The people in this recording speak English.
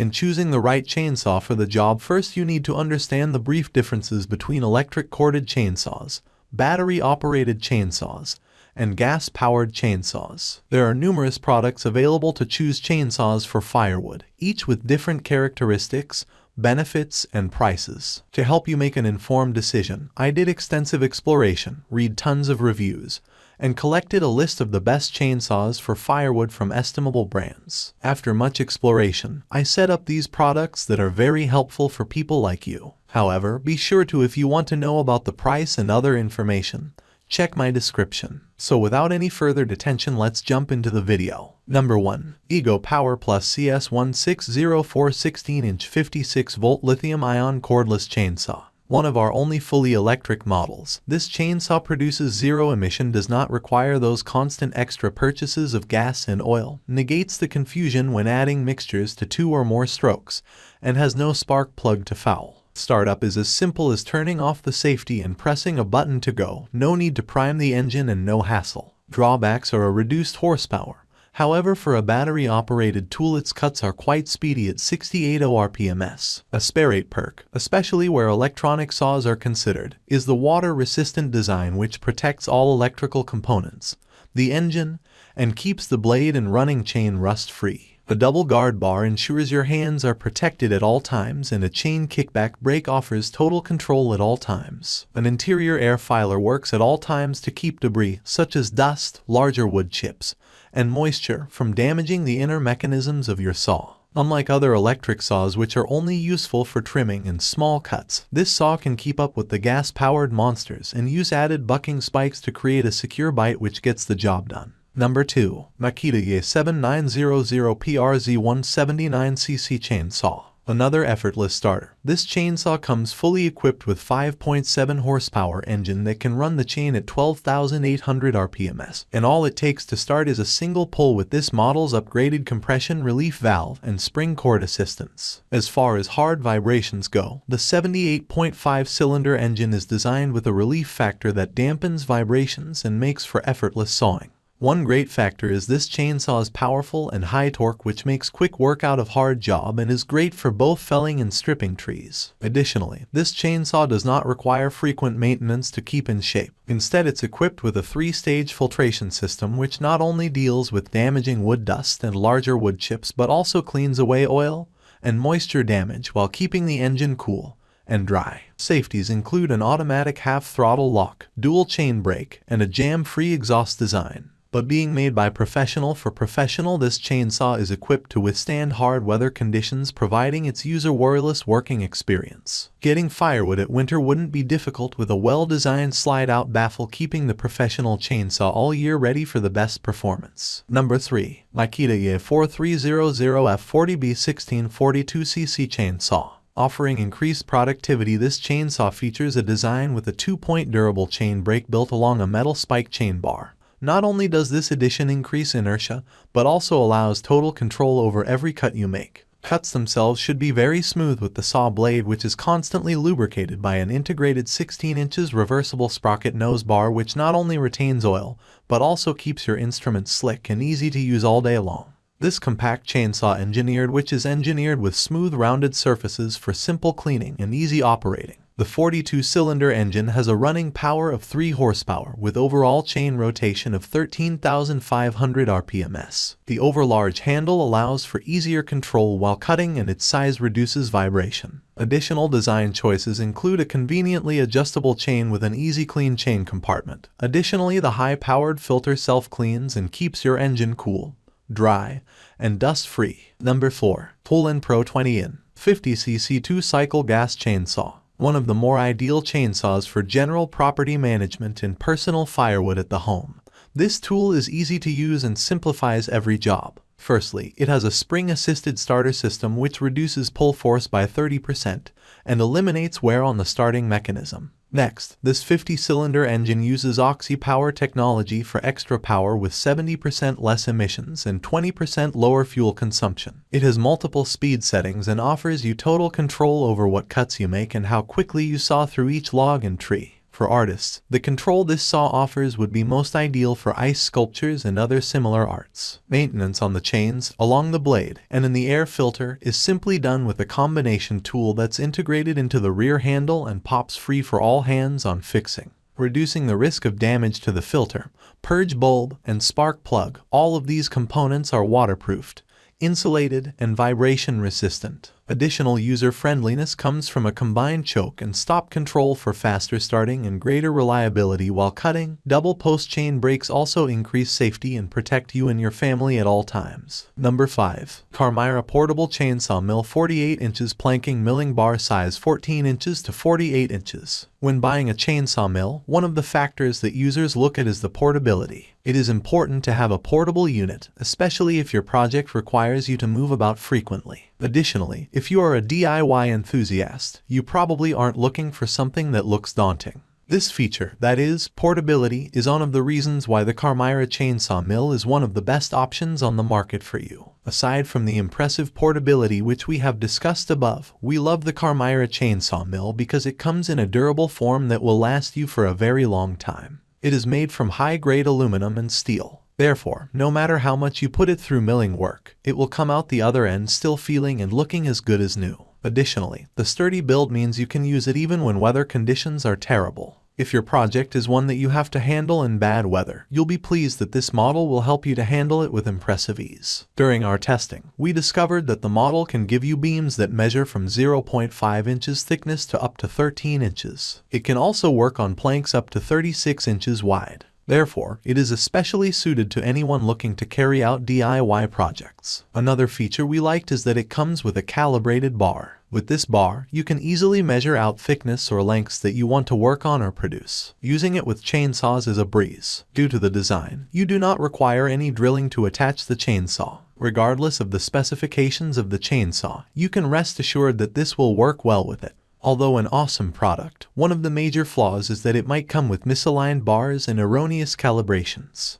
In choosing the right chainsaw for the job first you need to understand the brief differences between electric corded chainsaws, battery-operated chainsaws, and gas-powered chainsaws. There are numerous products available to choose chainsaws for firewood, each with different characteristics, benefits, and prices. To help you make an informed decision, I did extensive exploration, read tons of reviews, and collected a list of the best chainsaws for firewood from estimable brands. After much exploration, I set up these products that are very helpful for people like you. However, be sure to if you want to know about the price and other information, check my description. So without any further detention let's jump into the video. Number 1. Ego Power Plus CS1604 16-inch 56-volt lithium-ion cordless chainsaw. One of our only fully electric models, this chainsaw produces zero emission does not require those constant extra purchases of gas and oil, negates the confusion when adding mixtures to two or more strokes, and has no spark plug to foul. Startup is as simple as turning off the safety and pressing a button to go. No need to prime the engine and no hassle. Drawbacks are a reduced horsepower. However, for a battery-operated tool its cuts are quite speedy at 68 RPMs. A sparate perk, especially where electronic saws are considered, is the water-resistant design which protects all electrical components, the engine, and keeps the blade and running chain rust-free. The double guard bar ensures your hands are protected at all times and a chain kickback brake offers total control at all times. An interior air filer works at all times to keep debris, such as dust, larger wood chips, and moisture from damaging the inner mechanisms of your saw. Unlike other electric saws which are only useful for trimming and small cuts, this saw can keep up with the gas-powered monsters and use added bucking spikes to create a secure bite which gets the job done. Number 2. Makita EA 7900 PRZ 179cc Chainsaw Another effortless starter. This chainsaw comes fully equipped with 5.7 horsepower engine that can run the chain at 12,800 RPMs. And all it takes to start is a single pull with this model's upgraded compression relief valve and spring cord assistance. As far as hard vibrations go, the 78.5 cylinder engine is designed with a relief factor that dampens vibrations and makes for effortless sawing. One great factor is this chainsaw's powerful and high torque which makes quick work out of hard job and is great for both felling and stripping trees. Additionally, this chainsaw does not require frequent maintenance to keep in shape. Instead it's equipped with a three-stage filtration system which not only deals with damaging wood dust and larger wood chips but also cleans away oil and moisture damage while keeping the engine cool and dry. Safeties include an automatic half-throttle lock, dual chain brake, and a jam-free exhaust design but being made by professional for professional this chainsaw is equipped to withstand hard weather conditions providing its user worryless working experience. Getting firewood at winter wouldn't be difficult with a well-designed slide-out baffle keeping the professional chainsaw all year ready for the best performance. Number 3. Makita EA 4300F40B 1642cc Chainsaw Offering increased productivity, this chainsaw features a design with a two-point durable chain brake built along a metal spike chain bar. Not only does this addition increase inertia, but also allows total control over every cut you make. Cuts themselves should be very smooth with the saw blade which is constantly lubricated by an integrated 16 inches reversible sprocket nose bar which not only retains oil, but also keeps your instrument slick and easy to use all day long. This compact chainsaw engineered which is engineered with smooth rounded surfaces for simple cleaning and easy operating. The 42-cylinder engine has a running power of 3 horsepower with overall chain rotation of 13,500 RPMs. The overlarge handle allows for easier control while cutting and its size reduces vibration. Additional design choices include a conveniently adjustable chain with an easy clean chain compartment. Additionally, the high-powered filter self-cleans and keeps your engine cool, dry, and dust-free. Number 4. Poulan Pro 20-in 50cc 2-cycle gas chainsaw one of the more ideal chainsaws for general property management and personal firewood at the home. This tool is easy to use and simplifies every job. Firstly, it has a spring-assisted starter system which reduces pull force by 30% and eliminates wear on the starting mechanism. Next, this 50-cylinder engine uses Oxy-Power technology for extra power with 70% less emissions and 20% lower fuel consumption. It has multiple speed settings and offers you total control over what cuts you make and how quickly you saw through each log and tree. For artists, the control this saw offers would be most ideal for ice sculptures and other similar arts. Maintenance on the chains, along the blade, and in the air filter is simply done with a combination tool that's integrated into the rear handle and pops free for all hands on fixing reducing the risk of damage to the filter, purge bulb, and spark plug. All of these components are waterproofed, insulated, and vibration resistant. Additional user-friendliness comes from a combined choke and stop control for faster starting and greater reliability while cutting. Double post-chain brakes also increase safety and protect you and your family at all times. Number 5. Carmyra Portable Chainsaw Mill 48 inches planking milling bar size 14 inches to 48 inches. When buying a chainsaw mill, one of the factors that users look at is the portability. It is important to have a portable unit, especially if your project requires you to move about frequently. Additionally, if you are a DIY enthusiast, you probably aren't looking for something that looks daunting. This feature, that is, portability, is one of the reasons why the Carmyra chainsaw mill is one of the best options on the market for you. Aside from the impressive portability which we have discussed above, we love the Carmyra chainsaw mill because it comes in a durable form that will last you for a very long time. It is made from high-grade aluminum and steel. Therefore, no matter how much you put it through milling work, it will come out the other end still feeling and looking as good as new. Additionally, the sturdy build means you can use it even when weather conditions are terrible. If your project is one that you have to handle in bad weather, you'll be pleased that this model will help you to handle it with impressive ease. During our testing, we discovered that the model can give you beams that measure from 0.5 inches thickness to up to 13 inches. It can also work on planks up to 36 inches wide. Therefore, it is especially suited to anyone looking to carry out DIY projects. Another feature we liked is that it comes with a calibrated bar. With this bar, you can easily measure out thickness or lengths that you want to work on or produce. Using it with chainsaws is a breeze. Due to the design, you do not require any drilling to attach the chainsaw. Regardless of the specifications of the chainsaw, you can rest assured that this will work well with it. Although an awesome product, one of the major flaws is that it might come with misaligned bars and erroneous calibrations.